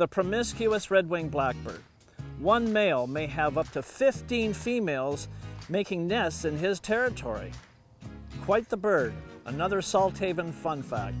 the promiscuous red-winged blackbird. One male may have up to 15 females making nests in his territory. Quite the bird, another Salthaven fun fact.